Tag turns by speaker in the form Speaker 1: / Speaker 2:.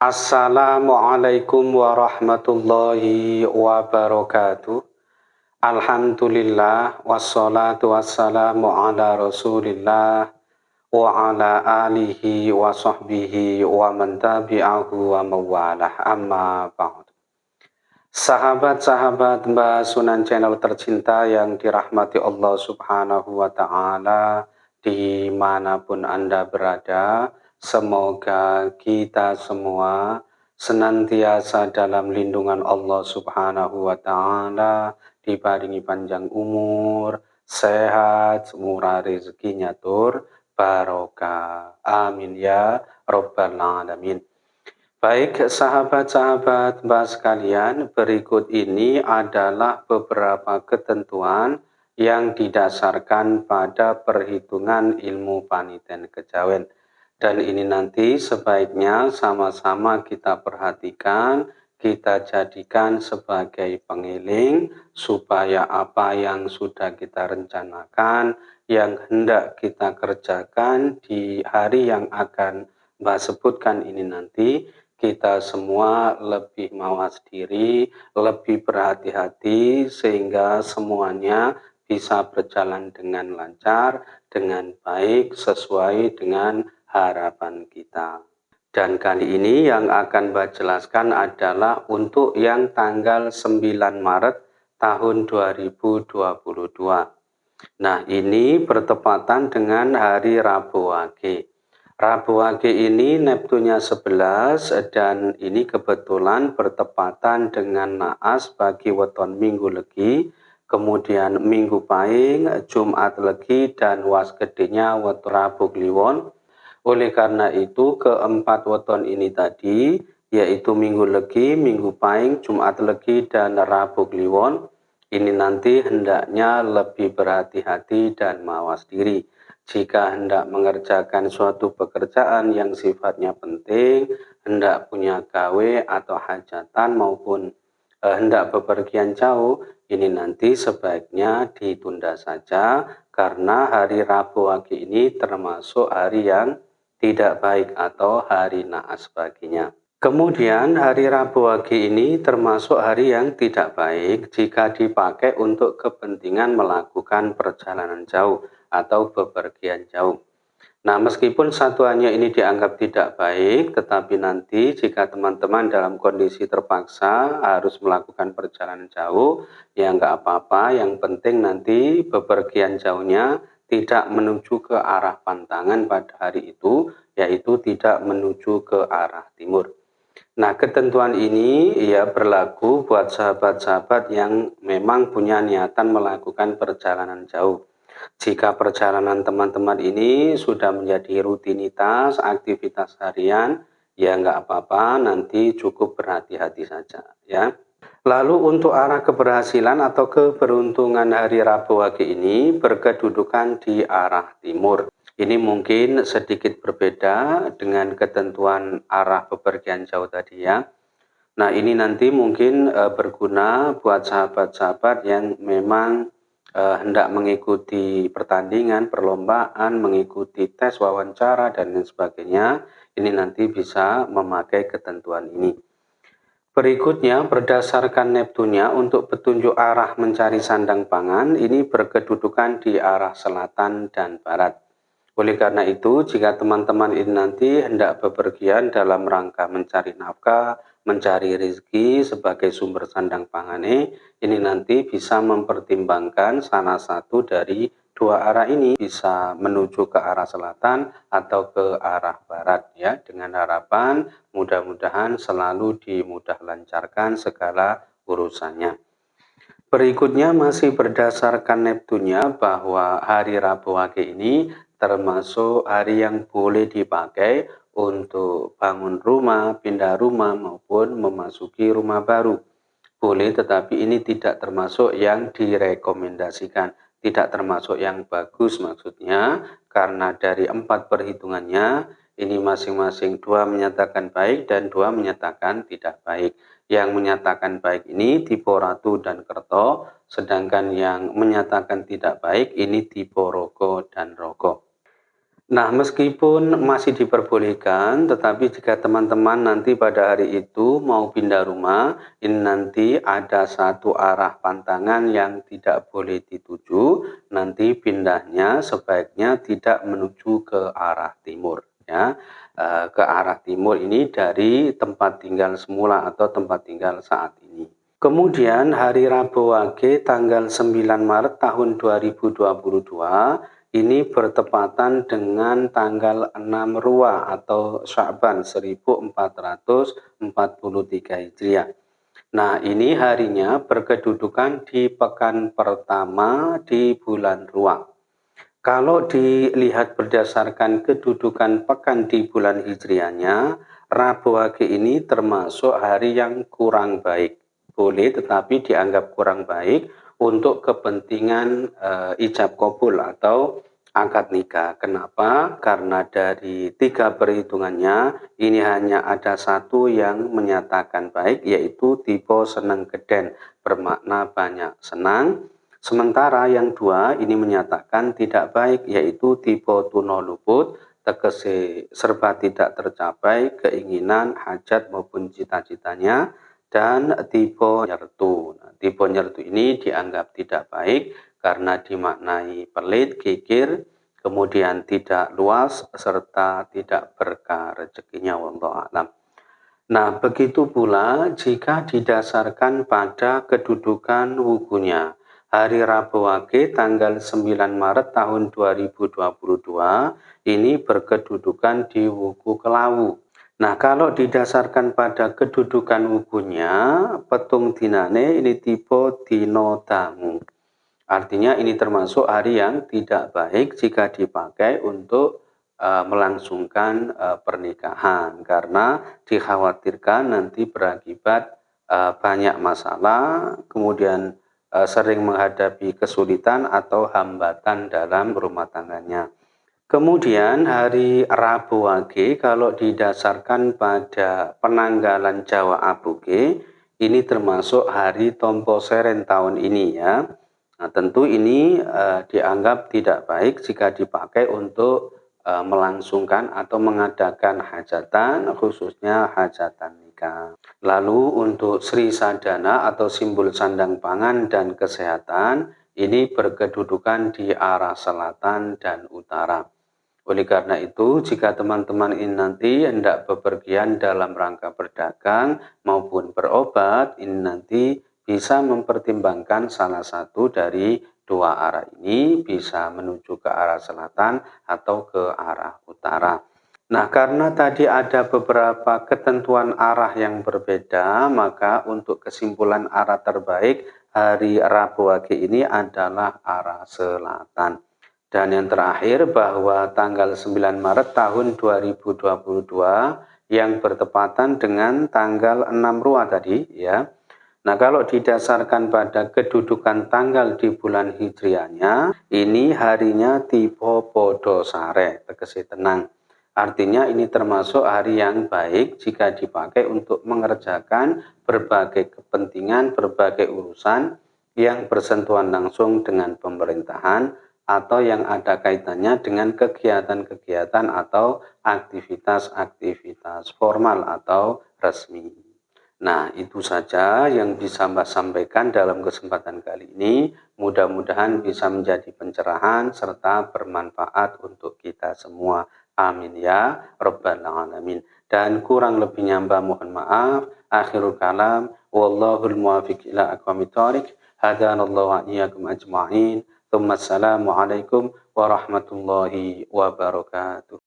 Speaker 1: Assalamualaikum warahmatullahi wabarakatuh. Alhamdulillah wassalatu wassalamu ala Rasulillah wa ala alihi wa sahbihi wa man tabi'ahu wa mawalah amma ba'd. Sahabat-sahabat Mbak Sunan Channel tercinta yang dirahmati Allah Subhanahu wa taala di mana pun Anda berada, Semoga kita semua senantiasa dalam lindungan Allah Subhanahu wa taala, dibaringi panjang umur, sehat, murah rezekinya tur, barokah. Amin ya rabbal alamin. Baik sahabat-sahabat Mbak sekalian, berikut ini adalah beberapa ketentuan yang didasarkan pada perhitungan ilmu paniten kejawen dan ini nanti sebaiknya sama-sama kita perhatikan, kita jadikan sebagai pengiling supaya apa yang sudah kita rencanakan, yang hendak kita kerjakan di hari yang akan Mbak sebutkan ini nanti, kita semua lebih mawas diri, lebih berhati-hati sehingga semuanya bisa berjalan dengan lancar, dengan baik, sesuai dengan harapan kita. Dan kali ini yang akan Mbak jelaskan adalah untuk yang tanggal 9 Maret tahun 2022. Nah ini bertepatan dengan hari Rabu Wage. Rabu Wage ini Neptunya 11 dan ini kebetulan bertepatan dengan naas bagi weton minggu legi, kemudian minggu paing, Jumat legi dan was gedenya weton Rabu Kliwon oleh karena itu keempat weton ini tadi yaitu Minggu Legi, Minggu Paing, Jumat Legi, dan Rabu Kliwon ini nanti hendaknya lebih berhati-hati dan mawas diri. Jika hendak mengerjakan suatu pekerjaan yang sifatnya penting, hendak punya gawe atau hajatan maupun eh, hendak bepergian jauh, ini nanti sebaiknya ditunda saja karena hari Rabu Wage ini termasuk hari yang tidak baik atau hari naas baginya. Kemudian hari Rabu Wage ini termasuk hari yang tidak baik jika dipakai untuk kepentingan melakukan perjalanan jauh atau bepergian jauh. Nah, meskipun satuannya ini dianggap tidak baik, tetapi nanti jika teman-teman dalam kondisi terpaksa harus melakukan perjalanan jauh, ya nggak apa-apa. Yang penting nanti bepergian jauhnya tidak menuju ke arah pantangan pada hari itu, yaitu tidak menuju ke arah timur. Nah, ketentuan ini ya berlaku buat sahabat-sahabat yang memang punya niatan melakukan perjalanan jauh. Jika perjalanan teman-teman ini sudah menjadi rutinitas, aktivitas harian, ya nggak apa-apa, nanti cukup berhati-hati saja ya. Lalu untuk arah keberhasilan atau keberuntungan hari Rabu Wage ini berkedudukan di arah timur. Ini mungkin sedikit berbeda dengan ketentuan arah bepergian jauh tadi ya. Nah ini nanti mungkin e, berguna buat sahabat-sahabat yang memang e, hendak mengikuti pertandingan, perlombaan, mengikuti tes wawancara dan lain sebagainya. Ini nanti bisa memakai ketentuan ini. Berikutnya, berdasarkan Neptunya untuk petunjuk arah mencari sandang pangan, ini berkedudukan di arah selatan dan barat. Oleh karena itu, jika teman-teman ini nanti hendak bepergian dalam rangka mencari nafkah, mencari rezeki sebagai sumber sandang pangan, ini nanti bisa mempertimbangkan salah satu dari dua arah ini bisa menuju ke arah selatan atau ke arah barat ya dengan harapan mudah-mudahan selalu dimudah lancarkan segala urusannya. Berikutnya masih berdasarkan Neptunya bahwa hari Rabu Wage ini termasuk hari yang boleh dipakai untuk bangun rumah, pindah rumah maupun memasuki rumah baru. Boleh tetapi ini tidak termasuk yang direkomendasikan tidak termasuk yang bagus maksudnya karena dari empat perhitungannya ini masing-masing dua menyatakan baik dan dua menyatakan tidak baik. Yang menyatakan baik ini tipe ratu dan kerto sedangkan yang menyatakan tidak baik ini tipe rogo dan rogo Nah, meskipun masih diperbolehkan, tetapi jika teman-teman nanti pada hari itu mau pindah rumah, ini nanti ada satu arah pantangan yang tidak boleh dituju, nanti pindahnya sebaiknya tidak menuju ke arah timur. ya eh, Ke arah timur ini dari tempat tinggal semula atau tempat tinggal saat ini. Kemudian hari Rabu Wage tanggal 9 Maret tahun 2022 ini bertepatan dengan tanggal 6 Ruwa atau Sya'ban 1443 Hijriah. Nah, ini harinya berkedudukan di pekan pertama di bulan Ruwa. Kalau dilihat berdasarkan kedudukan pekan di bulan Hijriahnya, Rabu Wage ini termasuk hari yang kurang baik. Boleh tetapi dianggap kurang baik untuk kepentingan uh, ijab kabul atau akad nikah. Kenapa? Karena dari tiga perhitungannya ini hanya ada satu yang menyatakan baik yaitu tipe senang geden bermakna banyak senang. Sementara yang dua ini menyatakan tidak baik yaitu tipe tuno luput tegese serba tidak tercapai keinginan, hajat maupun cita-citanya dan tipe nyertu. Nah, tipe nyertu ini dianggap tidak baik karena dimaknai pelit, kikir, kemudian tidak luas serta tidak berkah rezekinya wallahu alam. Nah, begitu pula jika didasarkan pada kedudukan wukunya. Hari Rabu Wage tanggal 9 Maret tahun 2022 ini berkedudukan di wuku Kelawu. Nah, kalau didasarkan pada kedudukan wukunya, petung dinane ini tipe dino tamu. Artinya ini termasuk hari yang tidak baik jika dipakai untuk uh, melangsungkan uh, pernikahan karena dikhawatirkan nanti berakibat uh, banyak masalah, kemudian sering menghadapi kesulitan atau hambatan dalam rumah tangganya. Kemudian hari Rabu Wage kalau didasarkan pada penanggalan Jawa Abuge ini termasuk hari Tompo Seren tahun ini ya. Nah, tentu ini uh, dianggap tidak baik jika dipakai untuk uh, melangsungkan atau mengadakan hajatan khususnya hajatan nikah. Lalu untuk Sri Sadana atau simbol sandang pangan dan kesehatan ini berkedudukan di arah selatan dan utara. Oleh karena itu, jika teman-teman ini nanti hendak bepergian dalam rangka berdagang maupun berobat, ini nanti bisa mempertimbangkan salah satu dari dua arah ini bisa menuju ke arah selatan atau ke arah utara. Nah, karena tadi ada beberapa ketentuan arah yang berbeda, maka untuk kesimpulan arah terbaik hari Rabu Wage ini adalah arah selatan. Dan yang terakhir bahwa tanggal 9 Maret tahun 2022 yang bertepatan dengan tanggal 6 Ruah tadi ya. Nah kalau didasarkan pada kedudukan tanggal di bulan Hijriahnya, ini harinya tipe podo sare, tegesi tenang. Artinya ini termasuk hari yang baik jika dipakai untuk mengerjakan berbagai kepentingan, berbagai urusan yang bersentuhan langsung dengan pemerintahan, atau yang ada kaitannya dengan kegiatan-kegiatan atau aktivitas-aktivitas formal atau resmi. Nah, itu saja yang bisa Mbak sampaikan dalam kesempatan kali ini. Mudah-mudahan bisa menjadi pencerahan serta bermanfaat untuk kita semua. Amin ya Rabbal Alamin. Dan kurang lebihnya Mbak mohon maaf. Akhirul kalam. Wallahul muwafiq ila aqwamit thoriq. Hadanallahu wa iyyakum ajma'in. Assalamualaikum warahmatullahi wabarakatuh.